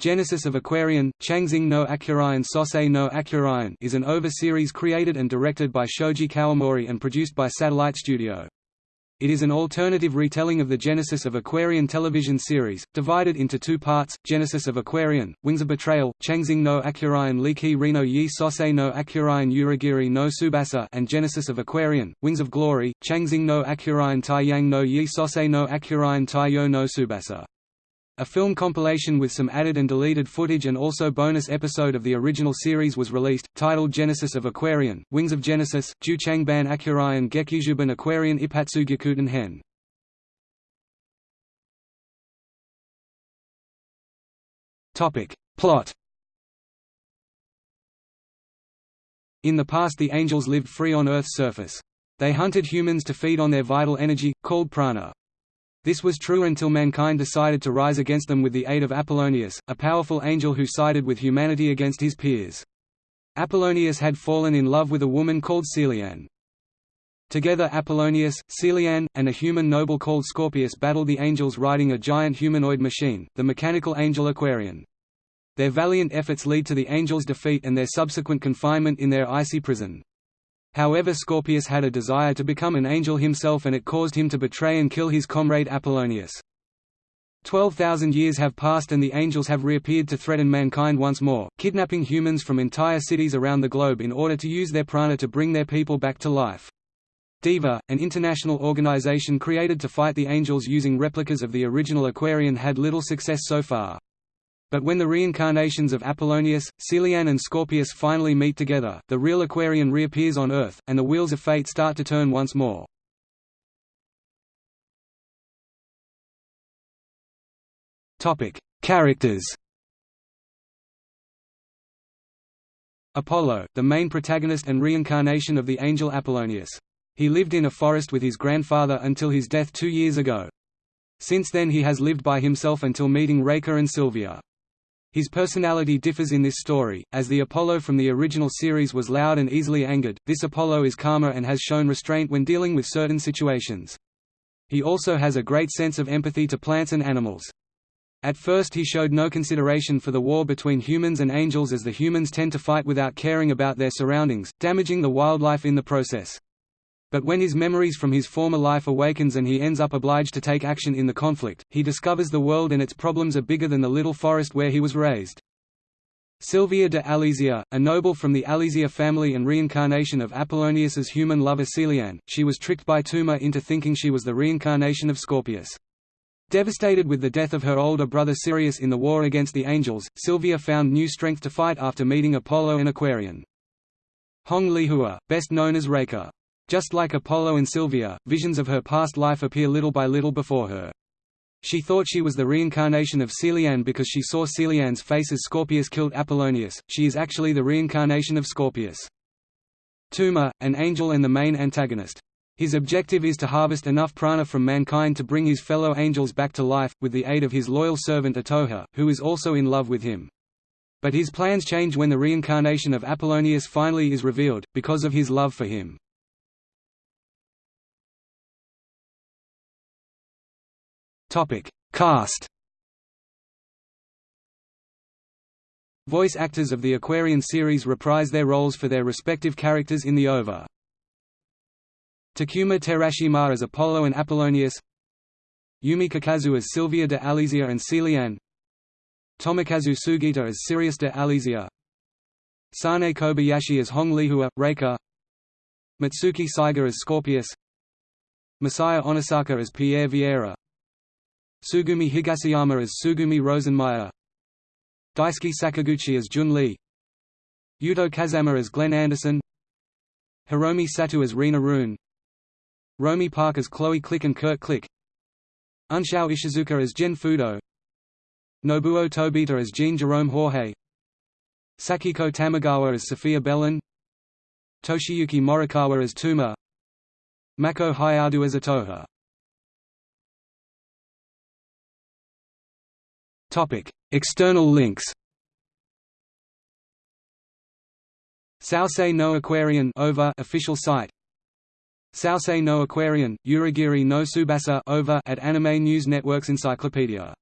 Genesis of Aquarion, Changxing no Akurion Sosei no Akurion is an OVA series created and directed by Shoji Kawamori and produced by Satelight Studio. It is an alternative retelling of the Genesis of Aquarion television series, divided into two parts, Genesis of Aquarion, Wings of Betrayal, Changxing no Akurion Liki Reno Yi Sosei no Akurion Uragiri no Tsubasa and Genesis of Aquarion, Wings of Glory, Changxing no Akurion Taiyang no Yi Sosei no Akurion Taiyo no Tsubasa. A film compilation with some added and deleted footage and also bonus episode of the original series was released, titled Genesis of Aquarion, Wings of Genesis, Ju Changban Akurion Gekijoban Aquarion Ipatsugyakuten Hen. Plot In the past the angels lived free on Earth's surface. They hunted humans to feed on their vital energy, called prana. This was true until mankind decided to rise against them with the aid of Apollonius, a powerful angel who sided with humanity against his peers. Apollonius had fallen in love with a woman called Celiane. Together Apollonius, Celiane, and a human noble called Scorpius battled the angels riding a giant humanoid machine, the mechanical angel Aquarion. Their valiant efforts lead to the angels' defeat and their subsequent confinement in their icy prison. However Scorpius had a desire to become an angel himself and it caused him to betray and kill his comrade Apollonius. Twelve thousand years have passed and the angels have reappeared to threaten mankind once more, kidnapping humans from entire cities around the globe in order to use their prana to bring their people back to life. DIVA, an international organization created to fight the angels using replicas of the original Aquarion had little success so far. But when the reincarnations of Apollonius, Celiane and Scorpius finally meet together, the real Aquarion reappears on Earth, and the wheels of fate start to turn once more. Characters Apollo, the main protagonist and reincarnation of the angel Apollonius. He lived in a forest with his grandfather until his death two years ago. Since then he has lived by himself until meeting Reika and Sylvia. His personality differs in this story, as the Apollo from the original series was loud and easily angered, this Apollo is calmer and has shown restraint when dealing with certain situations. He also has a great sense of empathy to plants and animals. At first he showed no consideration for the war between humans and angels as the humans tend to fight without caring about their surroundings, damaging the wildlife in the process. But when his memories from his former life awakens and he ends up obliged to take action in the conflict, he discovers the world and its problems are bigger than the little forest where he was raised. Sylvia de Alesia, a noble from the Alesia family and reincarnation of Apollonius's human lover Celiane, she was tricked by Tuma into thinking she was the reincarnation of Scorpius. Devastated with the death of her older brother Sirius in the war against the angels, Sylvia found new strength to fight after meeting Apollo and Aquarion. Hong Lihua, best known as Reika. Just like Apollo and Sylvia, visions of her past life appear little by little before her. She thought she was the reincarnation of Celiane because she saw Celiane's face as Scorpius killed Apollonius, she is actually the reincarnation of Scorpius. Tuma, an angel and the main antagonist. His objective is to harvest enough prana from mankind to bring his fellow angels back to life, with the aid of his loyal servant Atoha, who is also in love with him. But his plans change when the reincarnation of Apollonius finally is revealed, because of his love for him. Topic: Cast. Voice actors of the Aquarion series reprise their roles for their respective characters in the OVA. Takuma Terashima as Apollo and Apollonius. Yumi Kakazu as Sylvia de Alesia and Celiane. Tomokazu Sugita as Sirius de Alesia Sanae Kobayashi as Hong Lihua, Reika. Mitsuki Saiga as Scorpius. Masaya Onosaka as Pierre Vieira Tsugumi Higasayama as Tsugumi Rosenmeyer Daisuke Sakaguchi as Jun Lee. Yuto Kazama as Glenn Anderson. Hiromi Sato as Rena Rune. Romi Park as Chloe Click and Kurt Click. Unsho Ishizuka as Gen Fudo. Nobuo Tobita as Jean Jerome Jorge. Sakiko Tamagawa as Sophia Bellin Toshiyuki Morikawa as Tuma. Mako Hayadu as Atoha External links. Sosei no Aquarion OVA official site. Sosei no Aquarion, Uragiri no Tsubasa OVA at Anime News Network's Encyclopedia